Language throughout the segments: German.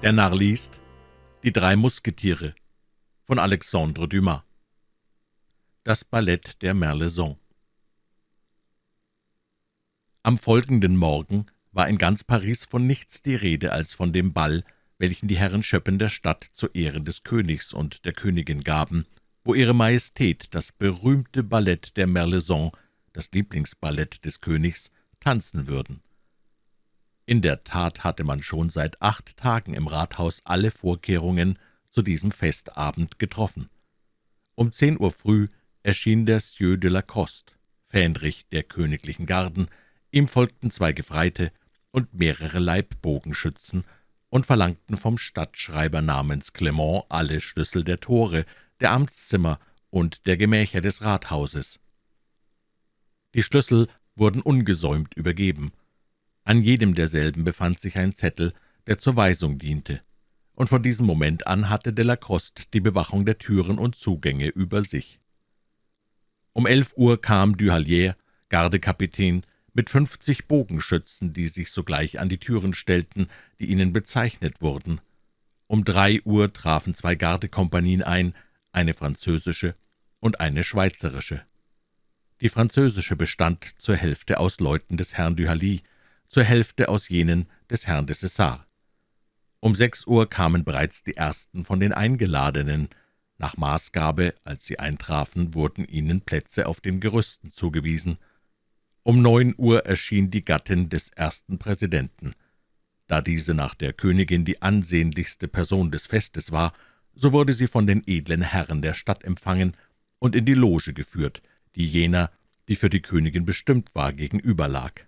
Der Narr liest Die drei Musketiere von Alexandre Dumas Das Ballett der Merlaison Am folgenden Morgen war in ganz Paris von nichts die Rede als von dem Ball, welchen die Herren Schöppen der Stadt zu Ehren des Königs und der Königin gaben, wo Ihre Majestät das berühmte Ballett der Merlaison, das Lieblingsballett des Königs, tanzen würden. In der Tat hatte man schon seit acht Tagen im Rathaus alle Vorkehrungen zu diesem Festabend getroffen. Um zehn Uhr früh erschien der Sieur de Lacoste, Fähnrich der königlichen Garden, ihm folgten zwei Gefreite und mehrere Leibbogenschützen und verlangten vom Stadtschreiber namens Clement alle Schlüssel der Tore, der Amtszimmer und der Gemächer des Rathauses. Die Schlüssel wurden ungesäumt übergeben. An jedem derselben befand sich ein Zettel, der zur Weisung diente, und von diesem Moment an hatte Delacoste die Bewachung der Türen und Zugänge über sich. Um elf Uhr kam Duhallier, Gardekapitän, mit fünfzig Bogenschützen, die sich sogleich an die Türen stellten, die ihnen bezeichnet wurden. Um drei Uhr trafen zwei Gardekompanien ein, eine französische und eine schweizerische. Die französische bestand zur Hälfte aus Leuten des Herrn Duhally, zur Hälfte aus jenen des Herrn de Cessar. Um sechs Uhr kamen bereits die ersten von den Eingeladenen. Nach Maßgabe, als sie eintrafen, wurden ihnen Plätze auf den Gerüsten zugewiesen. Um neun Uhr erschien die Gattin des ersten Präsidenten. Da diese nach der Königin die ansehnlichste Person des Festes war, so wurde sie von den edlen Herren der Stadt empfangen und in die Loge geführt, die jener, die für die Königin bestimmt war, gegenüber lag.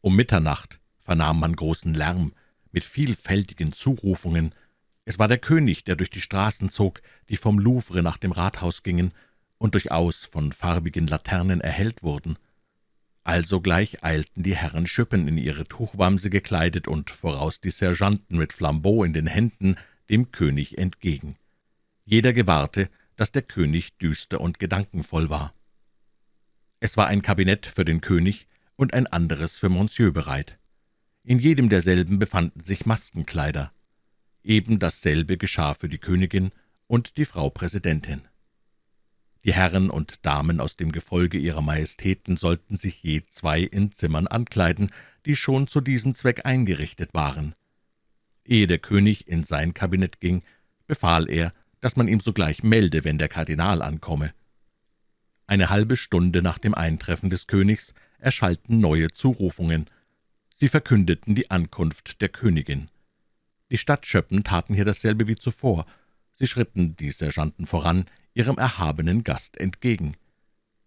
Um Mitternacht vernahm man großen Lärm mit vielfältigen Zurufungen. Es war der König, der durch die Straßen zog, die vom Louvre nach dem Rathaus gingen und durchaus von farbigen Laternen erhellt wurden. Alsogleich eilten die Herren Schüppen in ihre Tuchwamse gekleidet und voraus die Sergeanten mit Flambeau in den Händen dem König entgegen. Jeder gewahrte, dass der König düster und gedankenvoll war. Es war ein Kabinett für den König, und ein anderes für Monsieur bereit. In jedem derselben befanden sich Maskenkleider. Eben dasselbe geschah für die Königin und die Frau Präsidentin. Die Herren und Damen aus dem Gefolge ihrer Majestäten sollten sich je zwei in Zimmern ankleiden, die schon zu diesem Zweck eingerichtet waren. Ehe der König in sein Kabinett ging, befahl er, dass man ihm sogleich melde, wenn der Kardinal ankomme. Eine halbe Stunde nach dem Eintreffen des Königs erschallten neue Zurufungen. Sie verkündeten die Ankunft der Königin. Die Stadtschöppen taten hier dasselbe wie zuvor. Sie schritten, die Sergeanten voran, ihrem erhabenen Gast entgegen.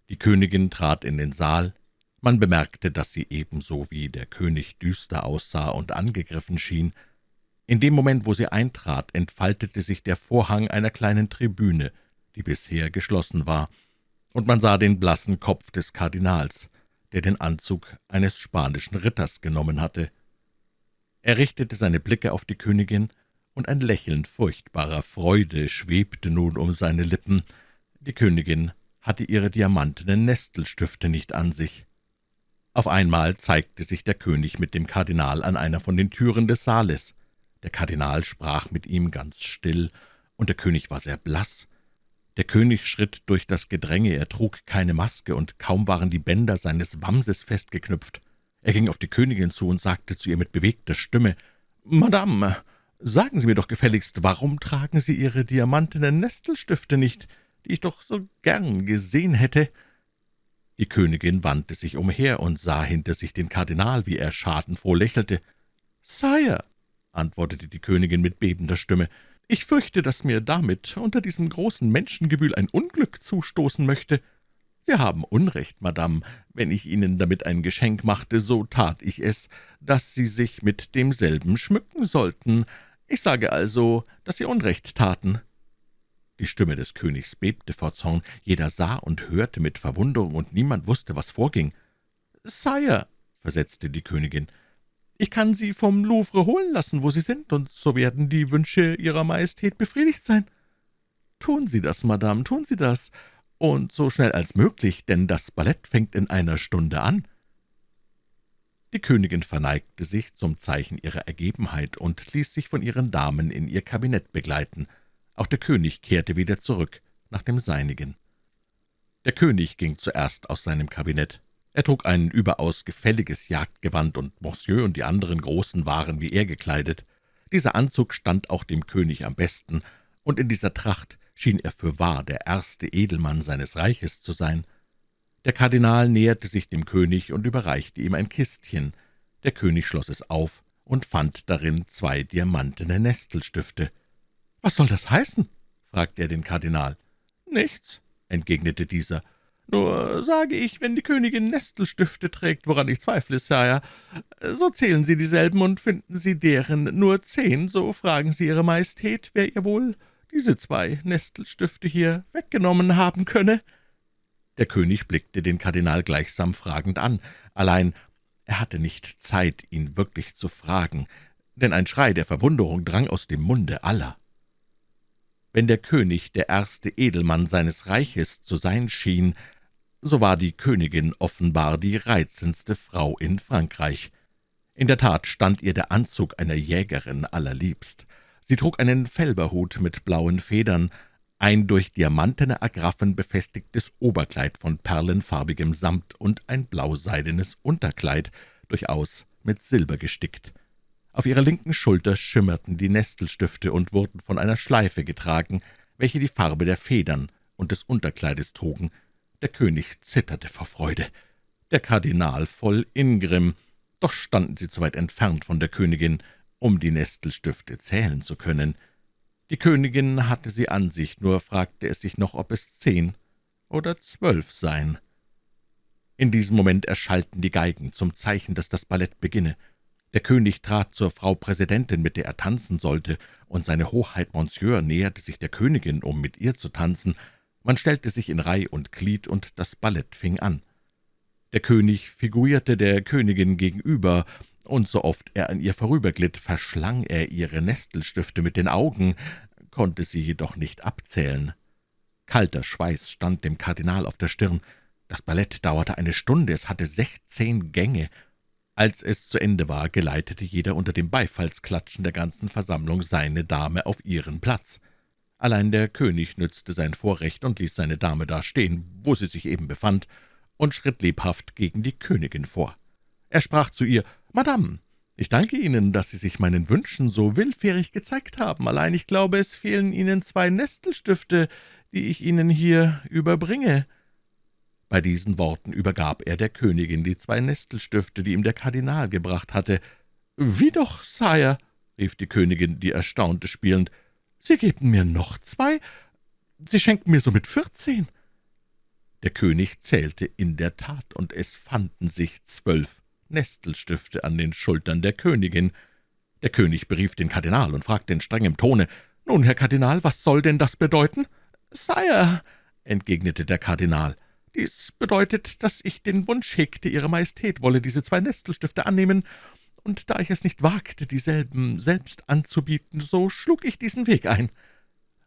Die Königin trat in den Saal. Man bemerkte, dass sie ebenso wie der König düster aussah und angegriffen schien. In dem Moment, wo sie eintrat, entfaltete sich der Vorhang einer kleinen Tribüne, die bisher geschlossen war, und man sah den blassen Kopf des Kardinals der den Anzug eines spanischen Ritters genommen hatte. Er richtete seine Blicke auf die Königin, und ein Lächeln furchtbarer Freude schwebte nun um seine Lippen. Die Königin hatte ihre diamantenen Nestelstifte nicht an sich. Auf einmal zeigte sich der König mit dem Kardinal an einer von den Türen des Saales. Der Kardinal sprach mit ihm ganz still, und der König war sehr blass. Der König schritt durch das Gedränge, er trug keine Maske, und kaum waren die Bänder seines Wamses festgeknüpft. Er ging auf die Königin zu und sagte zu ihr mit bewegter Stimme, »Madame, sagen Sie mir doch gefälligst, warum tragen Sie Ihre diamantenen Nestelstifte nicht, die ich doch so gern gesehen hätte?« Die Königin wandte sich umher und sah hinter sich den Kardinal, wie er schadenfroh lächelte. »Sire«, antwortete die Königin mit bebender Stimme, »ich fürchte, dass mir damit unter diesem großen Menschengewühl ein Unglück zustoßen möchte. Sie haben Unrecht, Madame. Wenn ich Ihnen damit ein Geschenk machte, so tat ich es, dass Sie sich mit demselben schmücken sollten. Ich sage also, dass Sie Unrecht taten.« Die Stimme des Königs bebte vor Zorn. Jeder sah und hörte mit Verwunderung, und niemand wusste, was vorging. »Sire«, versetzte die Königin, »ich kann Sie vom Louvre holen lassen, wo Sie sind, und so werden die Wünsche Ihrer Majestät befriedigt sein.« »Tun Sie das, Madame, tun Sie das, und so schnell als möglich, denn das Ballett fängt in einer Stunde an.« Die Königin verneigte sich zum Zeichen ihrer Ergebenheit und ließ sich von ihren Damen in ihr Kabinett begleiten. Auch der König kehrte wieder zurück nach dem Seinigen. Der König ging zuerst aus seinem Kabinett. Er trug ein überaus gefälliges Jagdgewand, und Monsieur und die anderen Großen waren wie er gekleidet. Dieser Anzug stand auch dem König am besten, und in dieser Tracht schien er für wahr der erste Edelmann seines Reiches zu sein. Der Kardinal näherte sich dem König und überreichte ihm ein Kistchen. Der König schloss es auf und fand darin zwei diamantene Nestelstifte. »Was soll das heißen?« fragte er den Kardinal. »Nichts«, entgegnete dieser. »Nur sage ich, wenn die Königin Nestelstifte trägt, woran ich zweifle, Sire, so zählen Sie dieselben und finden Sie deren nur zehn, so fragen Sie Ihre Majestät, wer ihr wohl diese zwei Nestelstifte hier weggenommen haben könne.« Der König blickte den Kardinal gleichsam fragend an, allein er hatte nicht Zeit, ihn wirklich zu fragen, denn ein Schrei der Verwunderung drang aus dem Munde aller. Wenn der König der erste Edelmann seines Reiches zu sein schien, so war die Königin offenbar die reizendste Frau in Frankreich. In der Tat stand ihr der Anzug einer Jägerin allerliebst. Sie trug einen Felberhut mit blauen Federn, ein durch diamantene Agraffen befestigtes Oberkleid von perlenfarbigem Samt und ein blauseidenes Unterkleid, durchaus mit Silber gestickt. Auf ihrer linken Schulter schimmerten die Nestelstifte und wurden von einer Schleife getragen, welche die Farbe der Federn und des Unterkleides trugen. Der König zitterte vor Freude, der Kardinal voll Ingrimm, doch standen sie zu weit entfernt von der Königin, um die Nestelstifte zählen zu können. Die Königin hatte sie an sich, nur fragte es sich noch, ob es zehn oder zwölf seien. In diesem Moment erschallten die Geigen zum Zeichen, dass das Ballett beginne. Der König trat zur Frau Präsidentin, mit der er tanzen sollte, und seine Hoheit Monsieur näherte sich der Königin, um mit ihr zu tanzen. Man stellte sich in Reih und Glied, und das Ballett fing an. Der König figurierte der Königin gegenüber, und so oft er an ihr vorüberglitt, verschlang er ihre Nestelstifte mit den Augen, konnte sie jedoch nicht abzählen. Kalter Schweiß stand dem Kardinal auf der Stirn. Das Ballett dauerte eine Stunde, es hatte sechzehn Gänge, als es zu Ende war, geleitete jeder unter dem Beifallsklatschen der ganzen Versammlung seine Dame auf ihren Platz. Allein der König nützte sein Vorrecht und ließ seine Dame da stehen, wo sie sich eben befand, und schritt lebhaft gegen die Königin vor. Er sprach zu ihr, »Madame, ich danke Ihnen, dass Sie sich meinen Wünschen so willfährig gezeigt haben. Allein ich glaube, es fehlen Ihnen zwei Nestelstifte, die ich Ihnen hier überbringe.« Bei diesen Worten übergab er der Königin die zwei Nestelstifte, die ihm der Kardinal gebracht hatte. »Wie doch, Sire?« rief die Königin, die Erstaunte spielend. »Sie geben mir noch zwei? Sie schenken mir somit vierzehn?« Der König zählte in der Tat, und es fanden sich zwölf Nestelstifte an den Schultern der Königin. Der König berief den Kardinal und fragte in strengem Tone, »Nun, Herr Kardinal, was soll denn das bedeuten?« »Sire«, entgegnete der Kardinal, dies bedeutet, dass ich den Wunsch hegte, Ihre Majestät wolle diese zwei Nestelstifte annehmen, und da ich es nicht wagte, dieselben selbst anzubieten, so schlug ich diesen Weg ein.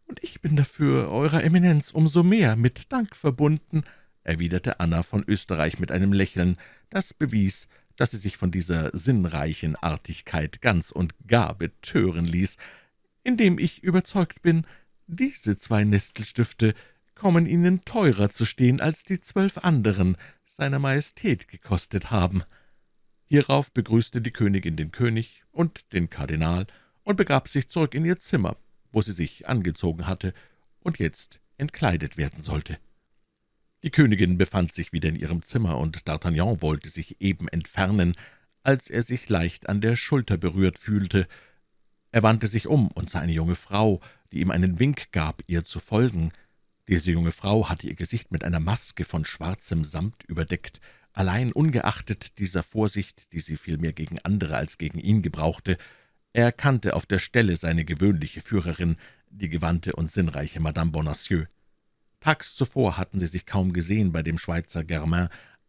Und ich bin dafür, Eurer Eminenz, umso mehr mit Dank verbunden«, erwiderte Anna von Österreich mit einem Lächeln, das bewies, dass sie sich von dieser sinnreichen Artigkeit ganz und gar betören ließ, indem ich überzeugt bin, diese zwei Nestelstifte kommen Ihnen teurer zu stehen, als die zwölf anderen seiner Majestät gekostet haben.« Hierauf begrüßte die Königin den König und den Kardinal und begab sich zurück in ihr Zimmer, wo sie sich angezogen hatte und jetzt entkleidet werden sollte. Die Königin befand sich wieder in ihrem Zimmer, und D'Artagnan wollte sich eben entfernen, als er sich leicht an der Schulter berührt fühlte. Er wandte sich um und sah eine junge Frau, die ihm einen Wink gab, ihr zu folgen. Diese junge Frau hatte ihr Gesicht mit einer Maske von schwarzem Samt überdeckt. Allein ungeachtet dieser Vorsicht, die sie vielmehr gegen andere als gegen ihn gebrauchte, erkannte auf der Stelle seine gewöhnliche Führerin, die gewandte und sinnreiche Madame Bonacieux. Tags zuvor hatten sie sich kaum gesehen bei dem Schweizer Germain,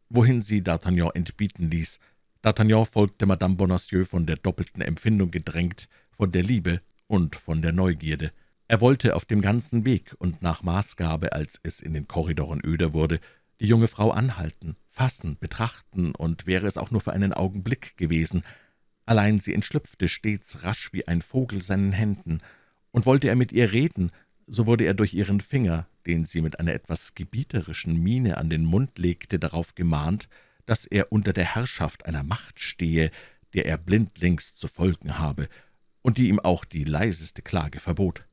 wohin sie D'Artagnan entbieten ließ. D'Artagnan folgte Madame Bonacieux von der doppelten Empfindung gedrängt, von der Liebe und von der Neugierde. Er wollte auf dem ganzen Weg und nach Maßgabe, als es in den Korridoren öder wurde, die junge Frau anhalten, fassen, betrachten, und wäre es auch nur für einen Augenblick gewesen. Allein sie entschlüpfte stets rasch wie ein Vogel seinen Händen, und wollte er mit ihr reden, so wurde er durch ihren Finger, den sie mit einer etwas gebieterischen Miene an den Mund legte, darauf gemahnt, dass er unter der Herrschaft einer Macht stehe, der er blindlings zu folgen habe, und die ihm auch die leiseste Klage verbot.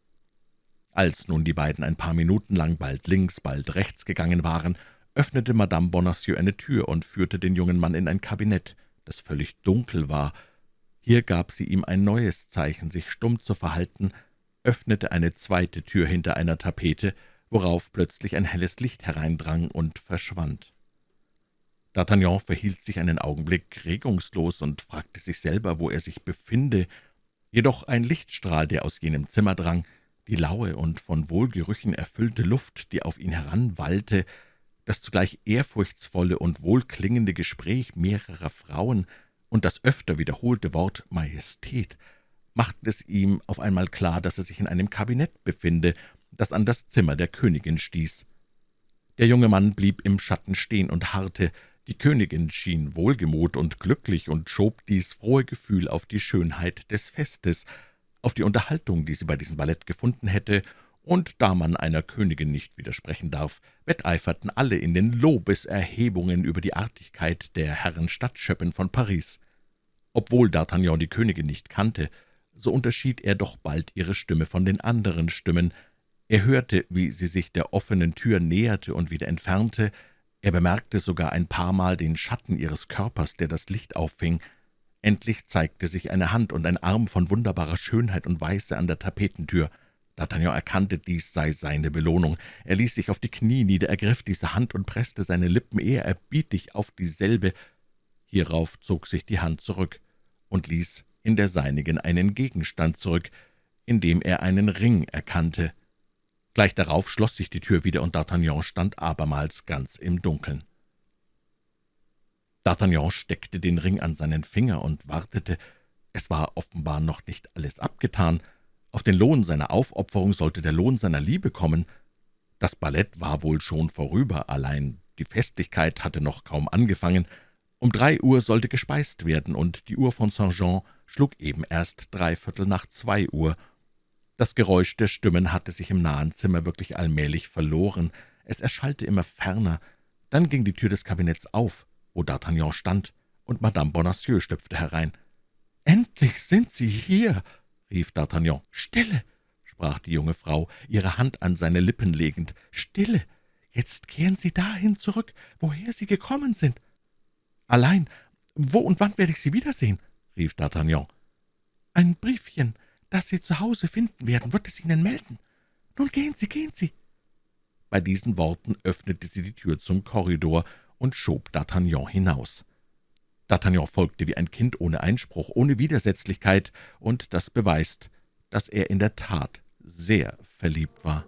Als nun die beiden ein paar Minuten lang bald links, bald rechts gegangen waren, öffnete Madame Bonacieux eine Tür und führte den jungen Mann in ein Kabinett, das völlig dunkel war. Hier gab sie ihm ein neues Zeichen, sich stumm zu verhalten, öffnete eine zweite Tür hinter einer Tapete, worauf plötzlich ein helles Licht hereindrang und verschwand. D'Artagnan verhielt sich einen Augenblick regungslos und fragte sich selber, wo er sich befinde, jedoch ein Lichtstrahl, der aus jenem Zimmer drang, die laue und von Wohlgerüchen erfüllte Luft, die auf ihn heranwallte, das zugleich ehrfurchtsvolle und wohlklingende Gespräch mehrerer Frauen und das öfter wiederholte Wort Majestät machten es ihm auf einmal klar, dass er sich in einem Kabinett befinde, das an das Zimmer der Königin stieß. Der junge Mann blieb im Schatten stehen und harrte. Die Königin schien wohlgemut und glücklich und schob dies frohe Gefühl auf die Schönheit des Festes, auf die Unterhaltung, die sie bei diesem Ballett gefunden hätte, und da man einer Königin nicht widersprechen darf, wetteiferten alle in den Lobeserhebungen über die Artigkeit der Herren Stadtschöppen von Paris. Obwohl D'Artagnan die Königin nicht kannte, so unterschied er doch bald ihre Stimme von den anderen Stimmen. Er hörte, wie sie sich der offenen Tür näherte und wieder entfernte, er bemerkte sogar ein paarmal den Schatten ihres Körpers, der das Licht auffing. Endlich zeigte sich eine Hand und ein Arm von wunderbarer Schönheit und Weiße an der Tapetentür. D'Artagnan erkannte, dies sei seine Belohnung. Er ließ sich auf die Knie nieder, ergriff diese Hand und presste seine Lippen ehrerbietig auf dieselbe. Hierauf zog sich die Hand zurück und ließ in der seinigen einen Gegenstand zurück, in dem er einen Ring erkannte. Gleich darauf schloss sich die Tür wieder, und D'Artagnan stand abermals ganz im Dunkeln. D'Artagnan steckte den Ring an seinen Finger und wartete. Es war offenbar noch nicht alles abgetan. Auf den Lohn seiner Aufopferung sollte der Lohn seiner Liebe kommen. Das Ballett war wohl schon vorüber, allein die Festlichkeit hatte noch kaum angefangen. Um drei Uhr sollte gespeist werden, und die Uhr von Saint-Jean schlug eben erst dreiviertel nach zwei Uhr. Das Geräusch der Stimmen hatte sich im nahen Zimmer wirklich allmählich verloren. Es erschallte immer ferner. Dann ging die Tür des Kabinetts auf wo D'Artagnan stand, und Madame Bonacieux stüpfte herein. »Endlich sind Sie hier!« rief D'Artagnan. »Stille!« sprach die junge Frau, ihre Hand an seine Lippen legend. »Stille! Jetzt kehren Sie dahin zurück, woher Sie gekommen sind.« »Allein, wo und wann werde ich Sie wiedersehen?« rief D'Artagnan. »Ein Briefchen, das Sie zu Hause finden werden, wird es Ihnen melden. Nun gehen Sie, gehen Sie!« Bei diesen Worten öffnete sie die Tür zum Korridor und schob D'Artagnan hinaus. D'Artagnan folgte wie ein Kind ohne Einspruch, ohne Widersetzlichkeit, und das beweist, dass er in der Tat sehr verliebt war.